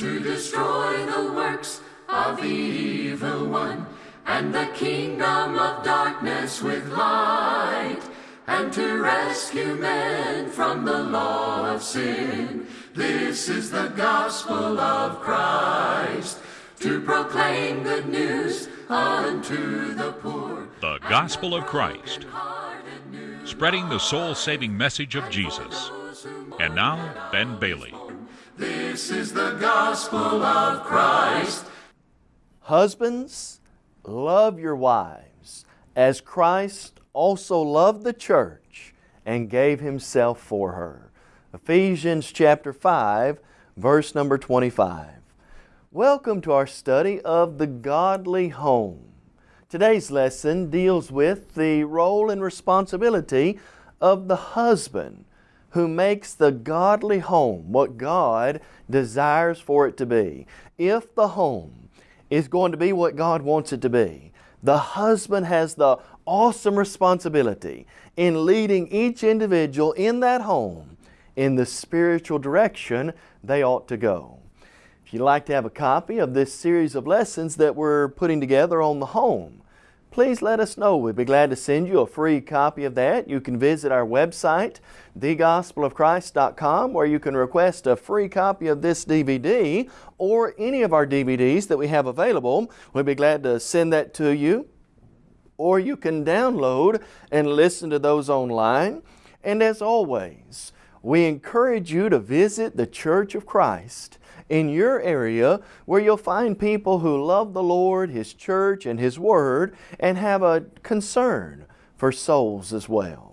to destroy the works of the evil one and the kingdom of darkness with light and to rescue men from the law of sin. This is the gospel of Christ to proclaim good news unto the poor. The Gospel of Christ, spreading the soul saving message of Jesus. And now, Ben Bailey. This is the gospel of Christ. Husbands, love your wives as Christ also loved the church and gave himself for her. Ephesians chapter 5, verse number 25. Welcome to our study of the godly home. Today's lesson deals with the role and responsibility of the husband who makes the godly home what God desires for it to be. If the home is going to be what God wants it to be, the husband has the awesome responsibility in leading each individual in that home in the spiritual direction they ought to go. If you'd like to have a copy of this series of lessons that we're putting together on the home, please let us know. We'd be glad to send you a free copy of that. You can visit our website, thegospelofchrist.com, where you can request a free copy of this DVD or any of our DVDs that we have available. We'd be glad to send that to you. Or you can download and listen to those online. And as always, we encourage you to visit the Church of Christ in your area where you'll find people who love the Lord, His church, and His Word and have a concern for souls as well.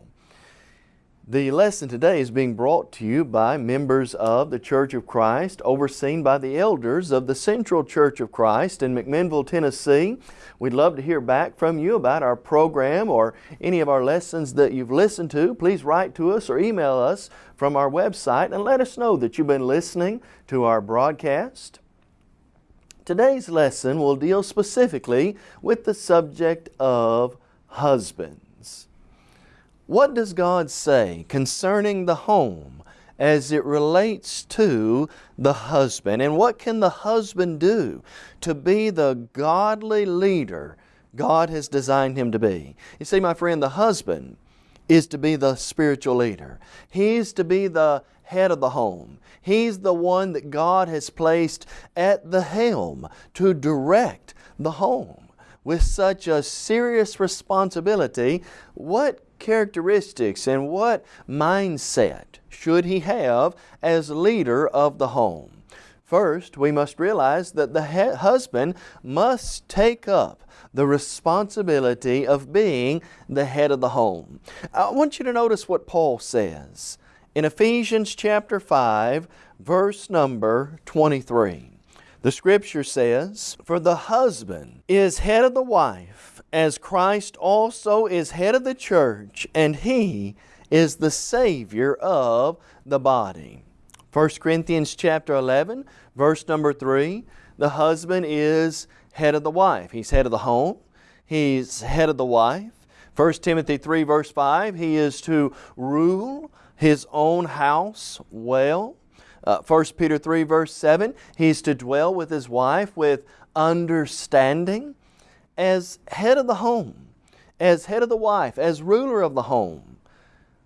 The lesson today is being brought to you by members of the Church of Christ, overseen by the elders of the Central Church of Christ in McMinnville, Tennessee. We'd love to hear back from you about our program or any of our lessons that you've listened to. Please write to us or email us from our website and let us know that you've been listening to our broadcast. Today's lesson will deal specifically with the subject of husband. What does God say concerning the home as it relates to the husband? And what can the husband do to be the godly leader God has designed him to be? You see, my friend, the husband is to be the spiritual leader. He's to be the head of the home. He's the one that God has placed at the helm to direct the home. With such a serious responsibility, what characteristics and what mindset should he have as leader of the home? First, we must realize that the husband must take up the responsibility of being the head of the home. I want you to notice what Paul says in Ephesians chapter 5, verse number 23. The Scripture says, For the husband is head of the wife, as Christ also is head of the church, and He is the Savior of the body. 1 Corinthians chapter 11, verse number 3, the husband is head of the wife. He's head of the home. He's head of the wife. 1 Timothy 3 verse 5, he is to rule his own house well. Uh, 1 Peter 3 verse 7, he's to dwell with his wife with understanding as head of the home, as head of the wife, as ruler of the home,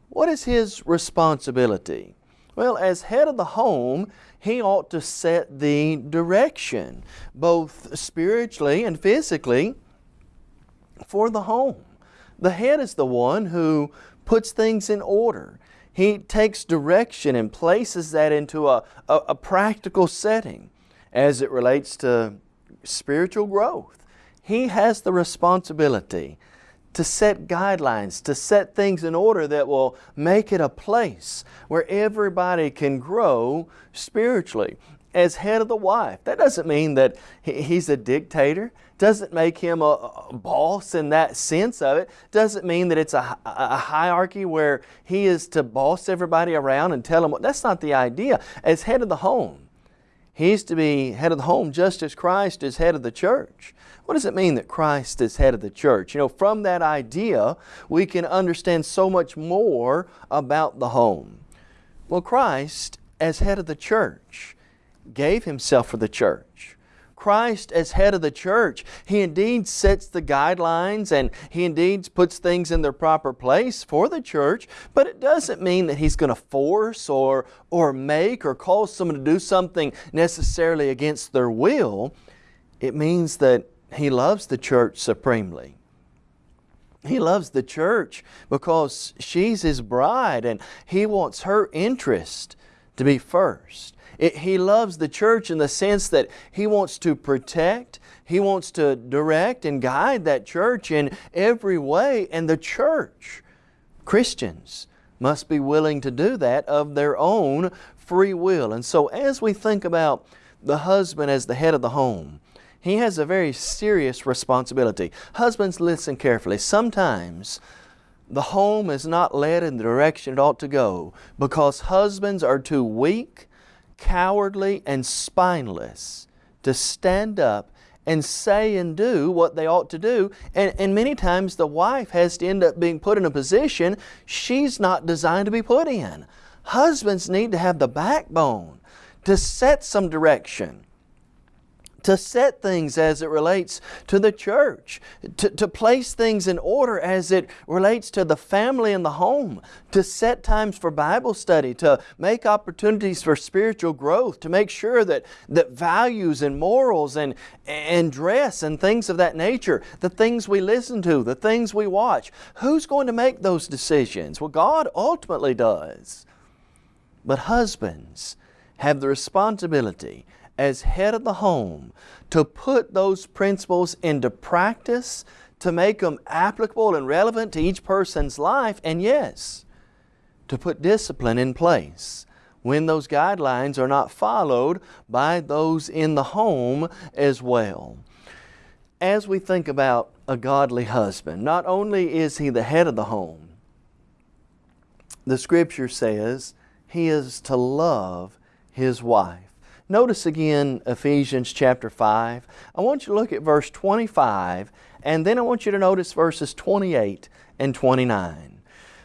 what is his responsibility? Well, as head of the home, he ought to set the direction, both spiritually and physically, for the home. The head is the one who puts things in order. He takes direction and places that into a, a, a practical setting as it relates to spiritual growth he has the responsibility to set guidelines, to set things in order that will make it a place where everybody can grow spiritually. As head of the wife, that doesn't mean that he's a dictator, doesn't make him a, boss in that sense of it, doesn't mean that it's a, a hierarchy where he is to boss everybody around and tell them what, that's not the idea. As head of the home, he's to be head of the home just as Christ is head of the church. What does it mean that Christ is head of the church? You know, from that idea, we can understand so much more about the home. Well, Christ, as head of the church, gave Himself for the church. Christ as head of the church, He indeed sets the guidelines and He indeed puts things in their proper place for the church, but it doesn't mean that He's going to force or, or make or cause someone to do something necessarily against their will. It means that He loves the church supremely. He loves the church because she's His bride and He wants her interest to be first. It, he loves the church in the sense that He wants to protect, He wants to direct and guide that church in every way. And the church, Christians, must be willing to do that of their own free will. And so as we think about the husband as the head of the home, he has a very serious responsibility. Husbands, listen carefully. Sometimes the home is not led in the direction it ought to go because husbands are too weak cowardly and spineless to stand up and say and do what they ought to do. And, and many times the wife has to end up being put in a position she's not designed to be put in. Husbands need to have the backbone to set some direction to set things as it relates to the church, to, to place things in order as it relates to the family and the home, to set times for Bible study, to make opportunities for spiritual growth, to make sure that, that values and morals and, and dress and things of that nature, the things we listen to, the things we watch, who's going to make those decisions? Well, God ultimately does. But husbands have the responsibility as head of the home to put those principles into practice, to make them applicable and relevant to each person's life, and yes, to put discipline in place when those guidelines are not followed by those in the home as well. As we think about a godly husband, not only is he the head of the home, the Scripture says he is to love his wife. Notice again Ephesians chapter 5. I want you to look at verse 25 and then I want you to notice verses 28 and 29.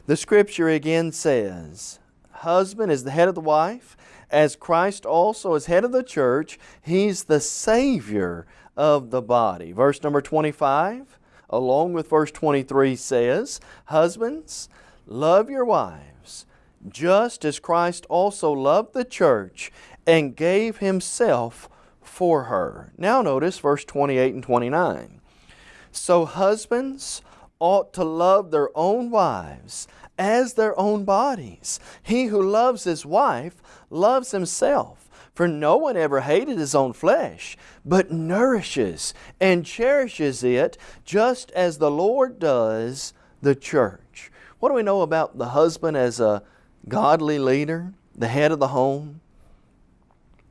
The scripture again says, Husband is the head of the wife, as Christ also is head of the church. He's the Savior of the body. Verse number 25, along with verse 23 says, Husbands, love your wives, just as Christ also loved the church and gave himself for her. Now notice verse 28 and 29. So husbands ought to love their own wives as their own bodies. He who loves his wife loves himself. For no one ever hated his own flesh, but nourishes and cherishes it just as the Lord does the church. What do we know about the husband as a godly leader, the head of the home?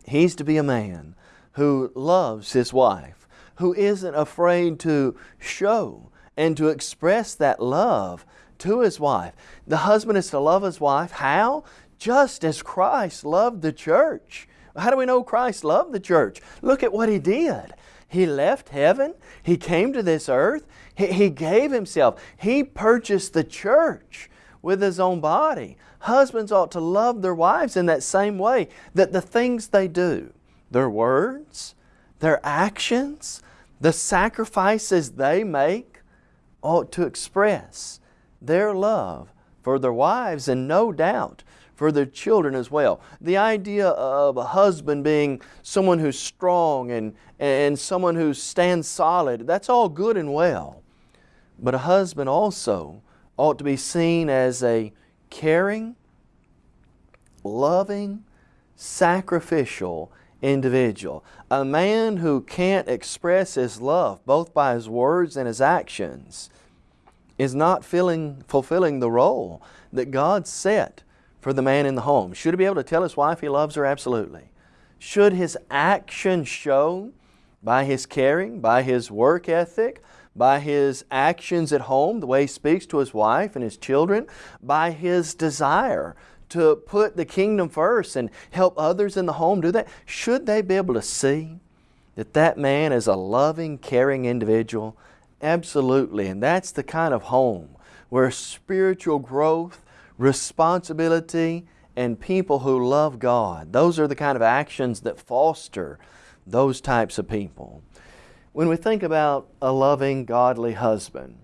He's to be a man who loves his wife, who isn't afraid to show and to express that love to his wife. The husband is to love his wife. How? Just as Christ loved the church. How do we know Christ loved the church? Look at what He did. He left heaven. He came to this earth. He, he gave Himself. He purchased the church with His own body. Husbands ought to love their wives in that same way, that the things they do, their words, their actions, the sacrifices they make, ought to express their love for their wives and no doubt for their children as well. The idea of a husband being someone who's strong and, and someone who stands solid, that's all good and well. But a husband also ought to be seen as a caring, loving, sacrificial individual. A man who can't express his love both by his words and his actions is not filling, fulfilling the role that God set for the man in the home. Should he be able to tell his wife he loves her? Absolutely. Should his action show by his caring, by his work ethic, by his actions at home, the way he speaks to his wife and his children, by his desire to put the kingdom first and help others in the home do that, should they be able to see that that man is a loving, caring individual? Absolutely. And that's the kind of home where spiritual growth, responsibility, and people who love God. Those are the kind of actions that foster those types of people. When we think about a loving, godly husband,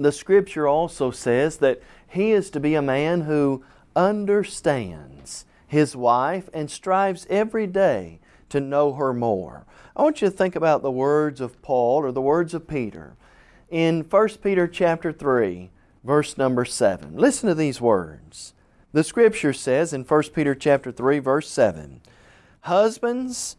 the scripture also says that he is to be a man who understands his wife and strives every day to know her more. I want you to think about the words of Paul or the words of Peter in 1 Peter chapter 3, verse number 7. Listen to these words. The scripture says in 1 Peter chapter 3 verse 7, Husbands,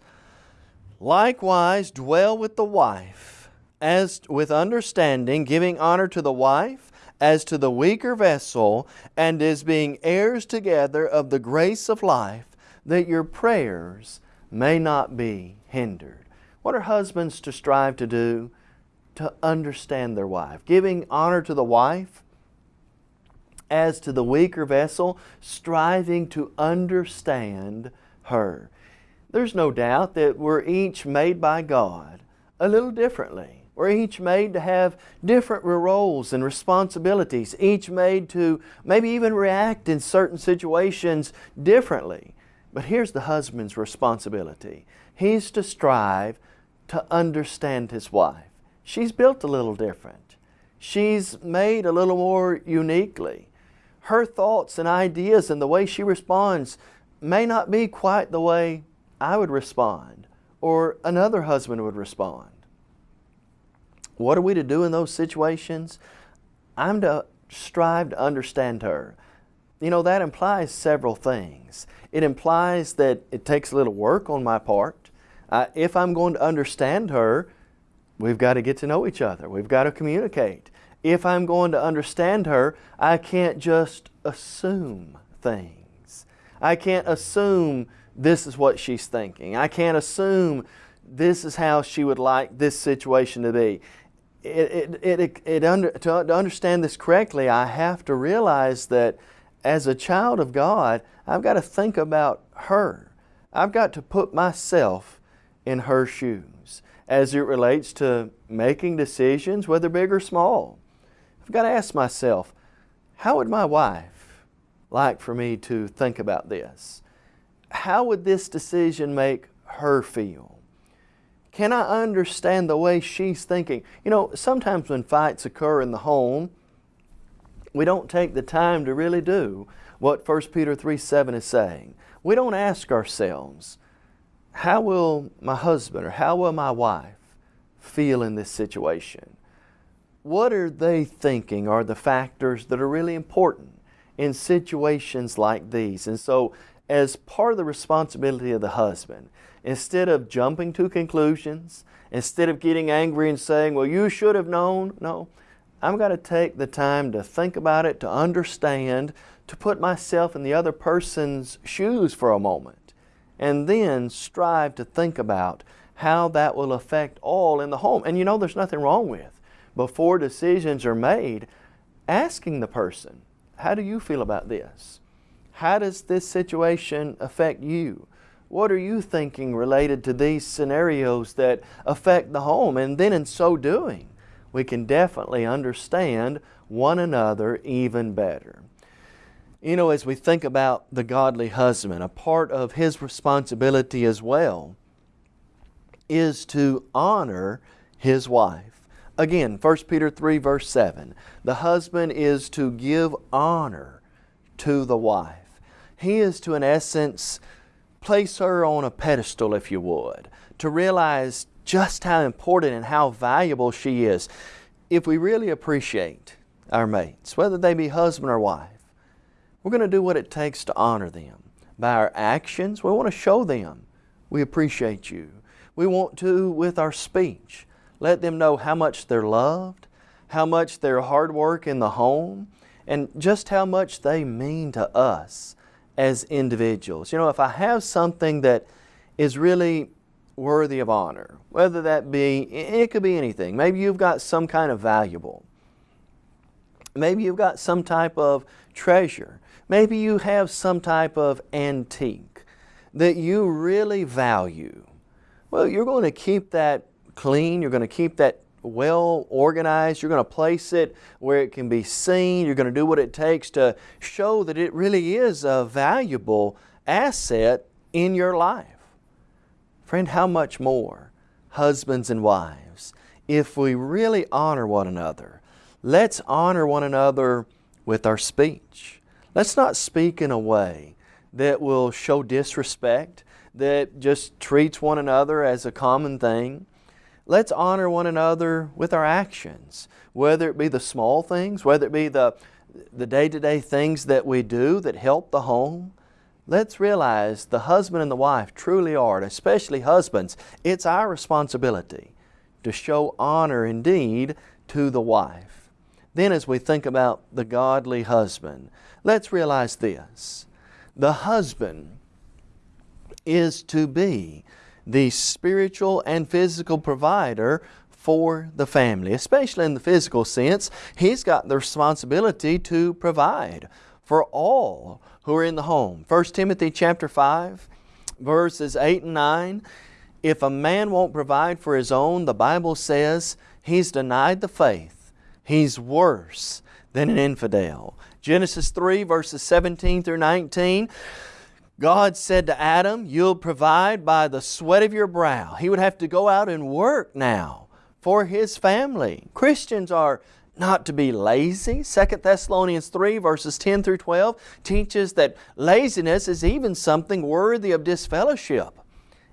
likewise dwell with the wife, as with understanding, giving honor to the wife as to the weaker vessel, and as being heirs together of the grace of life, that your prayers may not be hindered. What are husbands to strive to do? To understand their wife. Giving honor to the wife, as to the weaker vessel, striving to understand her. There's no doubt that we're each made by God a little differently. We're each made to have different roles and responsibilities, each made to maybe even react in certain situations differently. But here's the husband's responsibility. He's to strive to understand his wife. She's built a little different. She's made a little more uniquely her thoughts and ideas and the way she responds may not be quite the way I would respond or another husband would respond. What are we to do in those situations? I'm to strive to understand her. You know, that implies several things. It implies that it takes a little work on my part. Uh, if I'm going to understand her, we've got to get to know each other. We've got to communicate if I'm going to understand her, I can't just assume things. I can't assume this is what she's thinking. I can't assume this is how she would like this situation to be. It, it, it, it under, to, to understand this correctly, I have to realize that as a child of God, I've got to think about her. I've got to put myself in her shoes as it relates to making decisions, whether big or small. I've got to ask myself, how would my wife like for me to think about this? How would this decision make her feel? Can I understand the way she's thinking? You know, sometimes when fights occur in the home, we don't take the time to really do what 1 Peter 3 7 is saying. We don't ask ourselves, how will my husband or how will my wife feel in this situation? what are they thinking are the factors that are really important in situations like these? And so as part of the responsibility of the husband, instead of jumping to conclusions, instead of getting angry and saying, well, you should have known, no, I'm going to take the time to think about it, to understand, to put myself in the other person's shoes for a moment, and then strive to think about how that will affect all in the home. And you know there's nothing wrong with before decisions are made, asking the person, how do you feel about this? How does this situation affect you? What are you thinking related to these scenarios that affect the home? And then in so doing, we can definitely understand one another even better. You know, as we think about the godly husband, a part of his responsibility as well is to honor his wife. Again, 1 Peter 3 verse 7, the husband is to give honor to the wife. He is to, in essence, place her on a pedestal, if you would, to realize just how important and how valuable she is. If we really appreciate our mates, whether they be husband or wife, we're going to do what it takes to honor them. By our actions, we want to show them we appreciate you. We want to with our speech. Let them know how much they're loved, how much their hard work in the home, and just how much they mean to us as individuals. You know, if I have something that is really worthy of honor, whether that be, it could be anything. Maybe you've got some kind of valuable. Maybe you've got some type of treasure. Maybe you have some type of antique that you really value. Well, you're going to keep that clean, you're going to keep that well organized. You're going to place it where it can be seen. You're going to do what it takes to show that it really is a valuable asset in your life. Friend, how much more, husbands and wives, if we really honor one another? Let's honor one another with our speech. Let's not speak in a way that will show disrespect, that just treats one another as a common thing. Let's honor one another with our actions, whether it be the small things, whether it be the, the day-to-day things that we do that help the home. Let's realize the husband and the wife truly are, especially husbands, it's our responsibility to show honor indeed to the wife. Then as we think about the godly husband, let's realize this. The husband is to be the spiritual and physical provider for the family, especially in the physical sense. He's got the responsibility to provide for all who are in the home. 1 Timothy chapter 5, verses 8 and 9. If a man won't provide for his own, the Bible says he's denied the faith. He's worse than an infidel. Genesis 3 verses 17 through 19. God said to Adam, You'll provide by the sweat of your brow. He would have to go out and work now for his family. Christians are not to be lazy. 2 Thessalonians 3 verses 10 through 12 teaches that laziness is even something worthy of disfellowship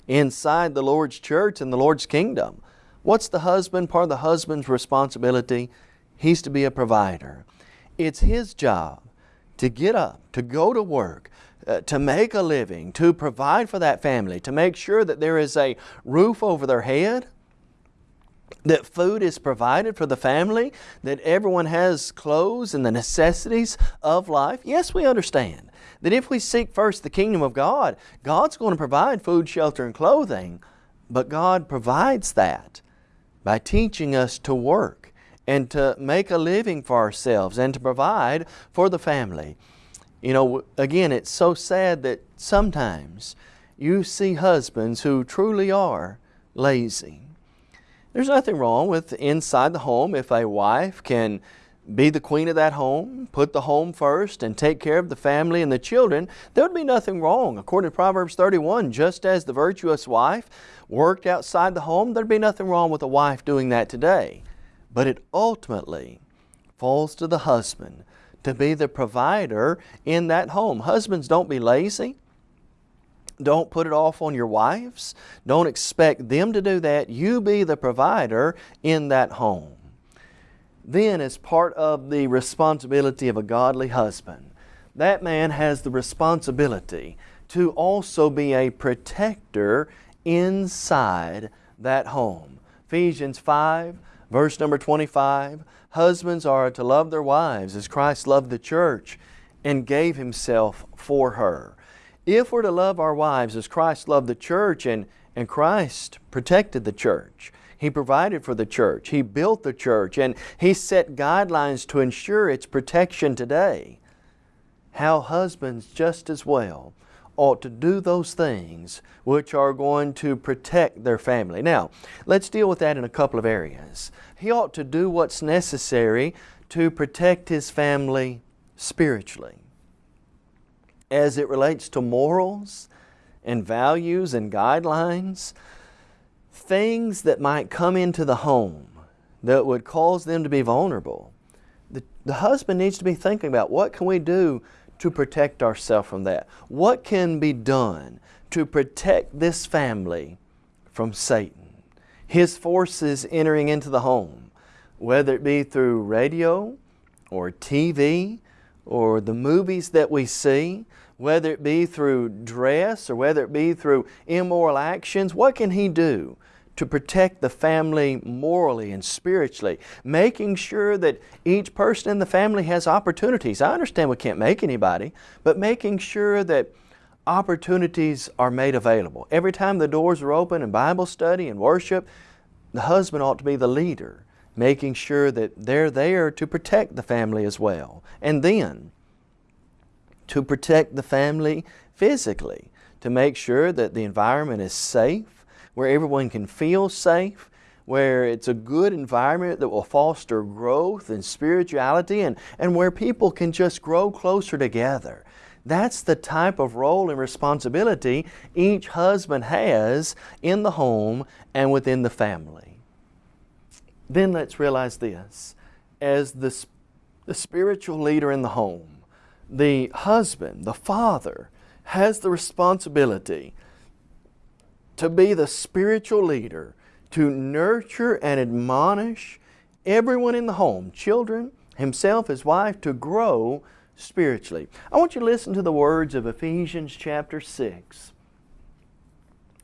inside the Lord's church and the Lord's kingdom. What's the husband? Part of the husband's responsibility? He's to be a provider. It's his job to get up, to go to work, uh, to make a living, to provide for that family, to make sure that there is a roof over their head, that food is provided for the family, that everyone has clothes and the necessities of life. Yes, we understand that if we seek first the kingdom of God, God's going to provide food, shelter, and clothing, but God provides that by teaching us to work and to make a living for ourselves and to provide for the family. You know, again, it's so sad that sometimes you see husbands who truly are lazy. There's nothing wrong with inside the home if a wife can be the queen of that home, put the home first, and take care of the family and the children, there would be nothing wrong. According to Proverbs 31, just as the virtuous wife worked outside the home, there'd be nothing wrong with a wife doing that today. But it ultimately falls to the husband to be the provider in that home. Husbands, don't be lazy. Don't put it off on your wives. Don't expect them to do that. You be the provider in that home. Then as part of the responsibility of a godly husband, that man has the responsibility to also be a protector inside that home. Ephesians 5 verse number 25, Husbands are to love their wives as Christ loved the church and gave Himself for her. If we're to love our wives as Christ loved the church and, and Christ protected the church, He provided for the church, He built the church, and He set guidelines to ensure its protection today, how husbands just as well ought to do those things which are going to protect their family. Now, let's deal with that in a couple of areas. He ought to do what's necessary to protect his family spiritually. As it relates to morals and values and guidelines, things that might come into the home that would cause them to be vulnerable. The, the husband needs to be thinking about what can we do to protect ourselves from that? What can be done to protect this family from Satan? His forces entering into the home, whether it be through radio or TV or the movies that we see, whether it be through dress or whether it be through immoral actions, what can he do to protect the family morally and spiritually, making sure that each person in the family has opportunities. I understand we can't make anybody, but making sure that opportunities are made available. Every time the doors are open in Bible study and worship, the husband ought to be the leader, making sure that they're there to protect the family as well. And then, to protect the family physically, to make sure that the environment is safe, where everyone can feel safe, where it's a good environment that will foster growth and spirituality and, and where people can just grow closer together. That's the type of role and responsibility each husband has in the home and within the family. Then let's realize this. As the, the spiritual leader in the home, the husband, the father, has the responsibility to be the spiritual leader, to nurture and admonish everyone in the home, children, himself, his wife, to grow spiritually. I want you to listen to the words of Ephesians chapter 6,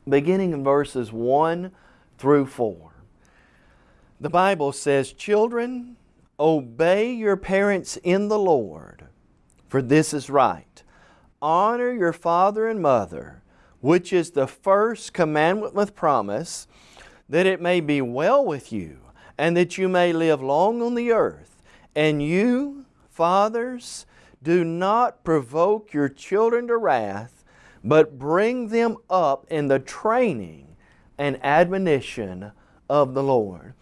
beginning in verses 1 through 4. The Bible says, Children, obey your parents in the Lord, for this is right. Honor your father and mother, which is the first commandment with promise, that it may be well with you, and that you may live long on the earth. And you, fathers, do not provoke your children to wrath, but bring them up in the training and admonition of the Lord.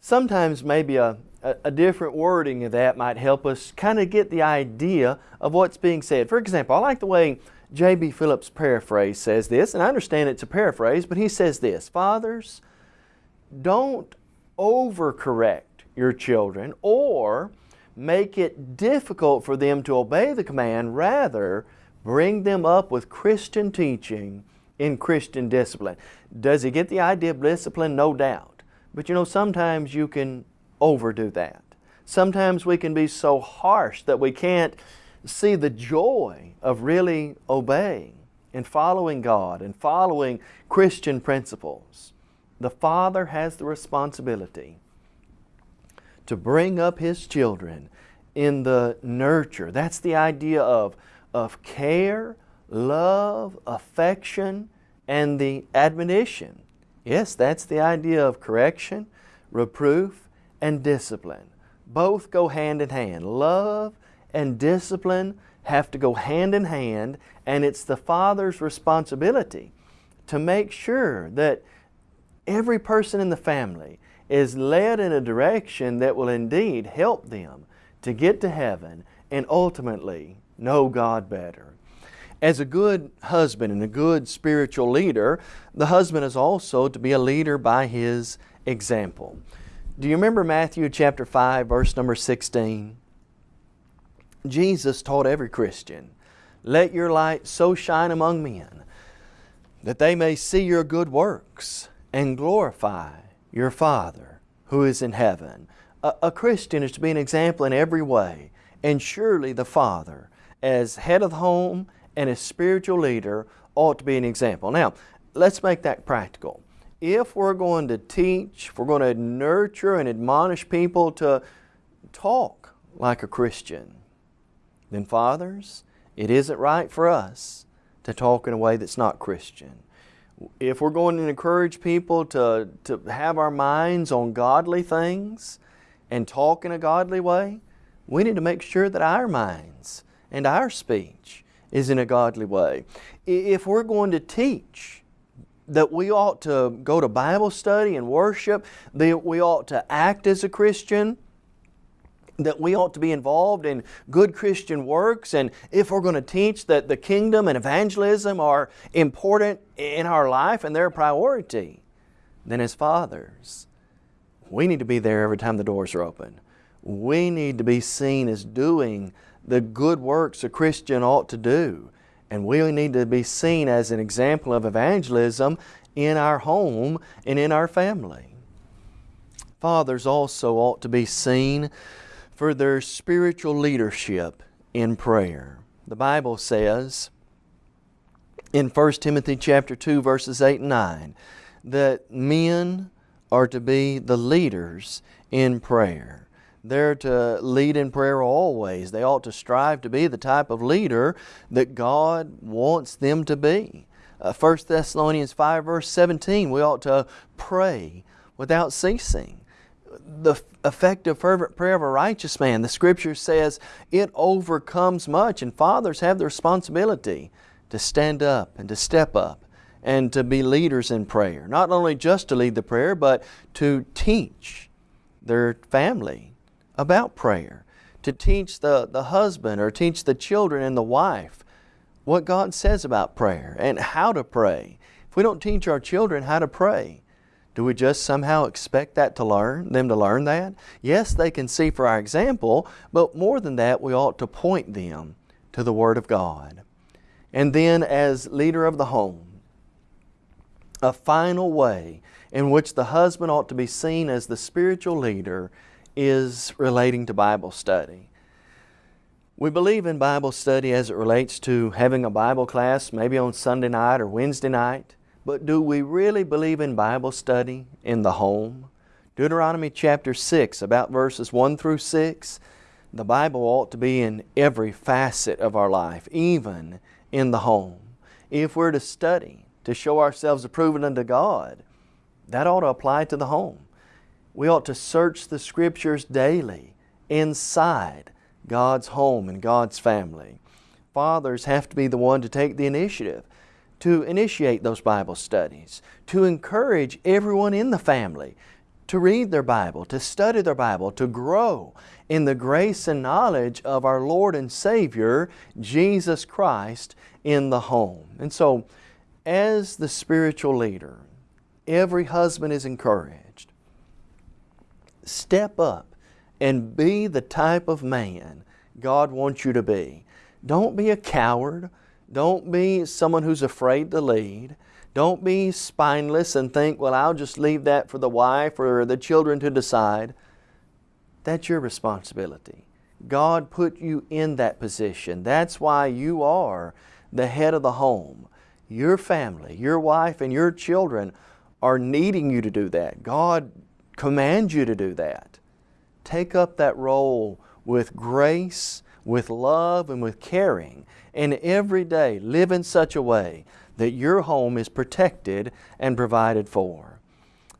Sometimes maybe a, a, a different wording of that might help us kind of get the idea of what's being said. For example, I like the way J.B. Phillips' paraphrase says this, and I understand it's a paraphrase, but he says this, Fathers, don't overcorrect your children or make it difficult for them to obey the command. Rather, bring them up with Christian teaching in Christian discipline. Does he get the idea of discipline? No doubt. But you know, sometimes you can overdo that. Sometimes we can be so harsh that we can't see the joy of really obeying and following God and following Christian principles. The Father has the responsibility to bring up His children in the nurture. That's the idea of, of care, love, affection, and the admonition. Yes, that's the idea of correction, reproof, and discipline. Both go hand in hand. Love and discipline have to go hand in hand, and it's the father's responsibility to make sure that every person in the family is led in a direction that will indeed help them to get to heaven and ultimately know God better. As a good husband and a good spiritual leader, the husband is also to be a leader by his example. Do you remember Matthew chapter 5 verse number 16? Jesus taught every Christian, Let your light so shine among men that they may see your good works and glorify your Father who is in heaven. A, a, Christian is to be an example in every way, and surely the Father, as head of home and as spiritual leader, ought to be an example. Now, let's make that practical. If we're going to teach, if we're going to nurture and admonish people to talk like a Christian, then fathers, it isn't right for us to talk in a way that's not Christian. If we're going to encourage people to, to have our minds on godly things and talk in a godly way, we need to make sure that our minds and our speech is in a godly way. If we're going to teach that we ought to go to Bible study and worship, that we ought to act as a Christian, that we ought to be involved in good Christian works and if we're going to teach that the kingdom and evangelism are important in our life and they're a priority, then as fathers, we need to be there every time the doors are open. We need to be seen as doing the good works a Christian ought to do. And we need to be seen as an example of evangelism in our home and in our family. Fathers also ought to be seen for their spiritual leadership in prayer. The Bible says in 1 Timothy chapter 2 verses 8 and 9 that men are to be the leaders in prayer. They're to lead in prayer always. They ought to strive to be the type of leader that God wants them to be. Uh, 1 Thessalonians 5 verse 17, we ought to pray without ceasing the effective fervent prayer of a righteous man. The Scripture says it overcomes much and fathers have the responsibility to stand up and to step up and to be leaders in prayer. Not only just to lead the prayer, but to teach their family about prayer. To teach the, the husband or teach the children and the wife what God says about prayer and how to pray. If we don't teach our children how to pray, do we just somehow expect that to learn, them to learn that? Yes, they can see for our example, but more than that, we ought to point them to the Word of God. And then as leader of the home, a final way in which the husband ought to be seen as the spiritual leader is relating to Bible study. We believe in Bible study as it relates to having a Bible class maybe on Sunday night or Wednesday night, but do we really believe in Bible study in the home? Deuteronomy chapter 6, about verses 1 through 6, the Bible ought to be in every facet of our life, even in the home. If we're to study, to show ourselves approved unto God, that ought to apply to the home. We ought to search the Scriptures daily inside God's home and God's family. Fathers have to be the one to take the initiative to initiate those Bible studies, to encourage everyone in the family to read their Bible, to study their Bible, to grow in the grace and knowledge of our Lord and Savior, Jesus Christ, in the home. And so, as the spiritual leader, every husband is encouraged. Step up and be the type of man God wants you to be. Don't be a coward. Don't be someone who's afraid to lead. Don't be spineless and think, well, I'll just leave that for the wife or the children to decide. That's your responsibility. God put you in that position. That's why you are the head of the home. Your family, your wife, and your children are needing you to do that. God commands you to do that. Take up that role with grace, with love, and with caring, and every day live in such a way that your home is protected and provided for.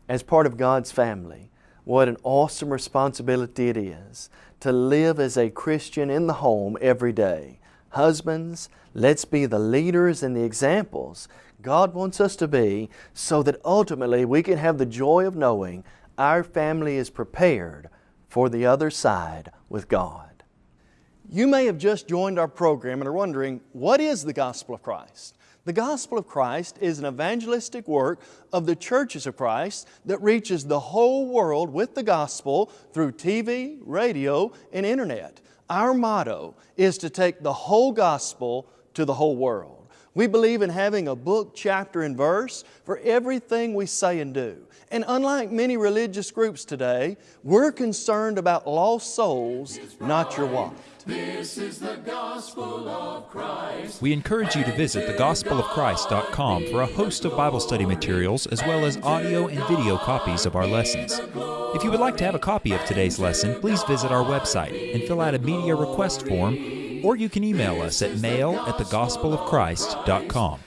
As part of God's family, what an awesome responsibility it is to live as a Christian in the home every day. Husbands, let's be the leaders and the examples God wants us to be so that ultimately we can have the joy of knowing our family is prepared for the other side with God. You may have just joined our program and are wondering, what is the gospel of Christ? The gospel of Christ is an evangelistic work of the churches of Christ that reaches the whole world with the gospel through TV, radio, and internet. Our motto is to take the whole gospel to the whole world. We believe in having a book, chapter, and verse for everything we say and do. And unlike many religious groups today, we're concerned about lost souls, not your wallet. This is the gospel of Christ. We encourage you to visit thegospelofchrist.com for a host of Bible study materials as well as audio and video copies of our lessons. If you would like to have a copy of today's lesson, please visit our website and fill out a media request form or you can email us at mail at thegospelofchrist.com.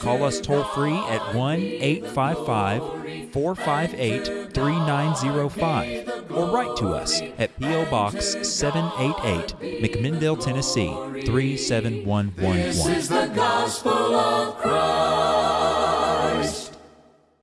Call us toll free at 1 855 458 3905 or write to us at P.O. Box 788, McMinnville, Tennessee 37111.